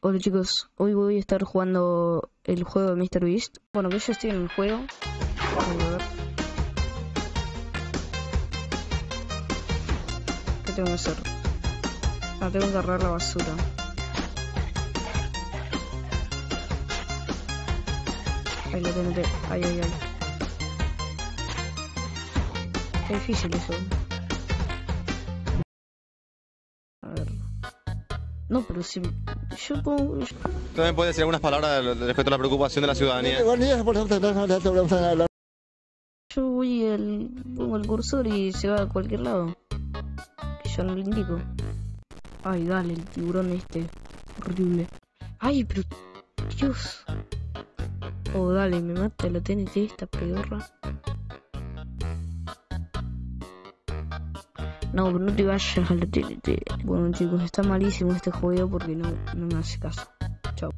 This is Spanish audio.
Hola chicos, hoy voy a estar jugando el juego de Mr. Beast. Bueno, que yo estoy en el juego. Voy a ver. ¿Qué tengo que hacer? Ah, tengo que agarrar la basura. Ahí lo tengo. Ay, ay, ay. Está difícil eso. No, pero si... Yo pongo... yo- También puede decir algunas palabras respecto a la preocupación de la ciudadanía. Yo voy al, pongo el cursor y se va a cualquier lado. Que yo no le indico. Ay, dale, el tiburón este. Horrible. Ay, pero... Dios. Oh, dale, me mata la TNT esta pedorra. No, pero no te vayas la TNT. Bueno chicos, está malísimo este juego porque no, no me hace caso. Chao.